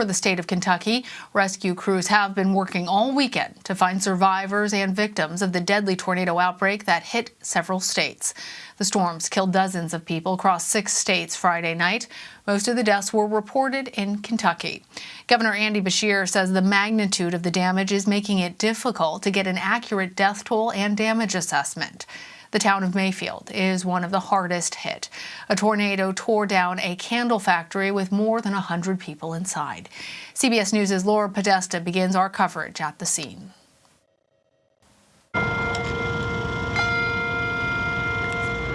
For the state of Kentucky, rescue crews have been working all weekend to find survivors and victims of the deadly tornado outbreak that hit several states. The storms killed dozens of people across six states Friday night. Most of the deaths were reported in Kentucky. Governor Andy Beshear says the magnitude of the damage is making it difficult to get an accurate death toll and damage assessment. The town of Mayfield is one of the hardest hit. A tornado tore down a candle factory with more than 100 people inside. CBS News' Laura Podesta begins our coverage at the scene.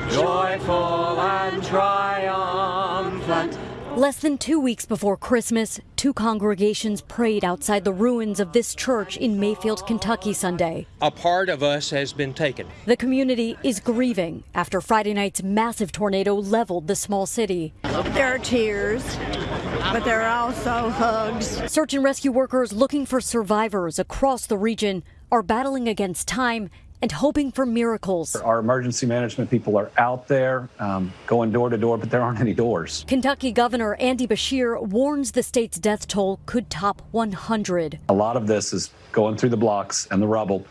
Joyful and triumphant. Less than two weeks before Christmas, two congregations prayed outside the ruins of this church in Mayfield, Kentucky Sunday. A part of us has been taken. The community is grieving after Friday night's massive tornado leveled the small city. There are tears, but there are also hugs. Search and rescue workers looking for survivors across the region are battling against time and hoping for miracles. Our emergency management people are out there um, going door to door, but there aren't any doors. Kentucky Governor Andy Beshear warns the state's death toll could top 100. A lot of this is going through the blocks and the rubble,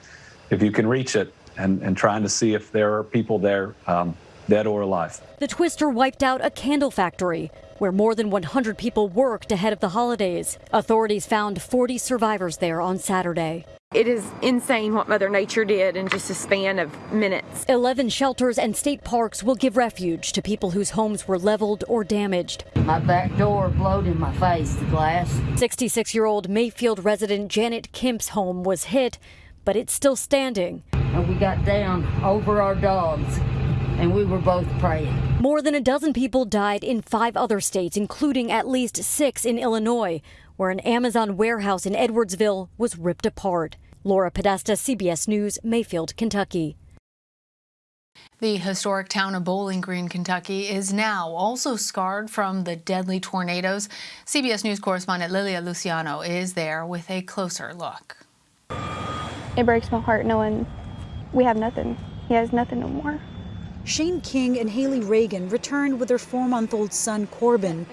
if you can reach it, and, and trying to see if there are people there, um, dead or alive. The twister wiped out a candle factory where more than 100 people worked ahead of the holidays. Authorities found 40 survivors there on Saturday. It is insane what Mother Nature did in just a span of minutes. 11 shelters and state parks will give refuge to people whose homes were leveled or damaged. My back door blowed in my face, the glass. 66 year old Mayfield resident Janet Kemp's home was hit, but it's still standing. And we got down over our dogs, and we were both praying. More than a dozen people died in five other states, including at least six in Illinois, where an Amazon warehouse in Edwardsville was ripped apart. Laura Podesta, CBS News, Mayfield, Kentucky. The historic town of Bowling Green, Kentucky is now also scarred from the deadly tornadoes. CBS News correspondent Lilia Luciano is there with a closer look. It breaks my heart knowing we have nothing. He has nothing no more. Shane King and Haley Reagan returned with their four month old son Corbin.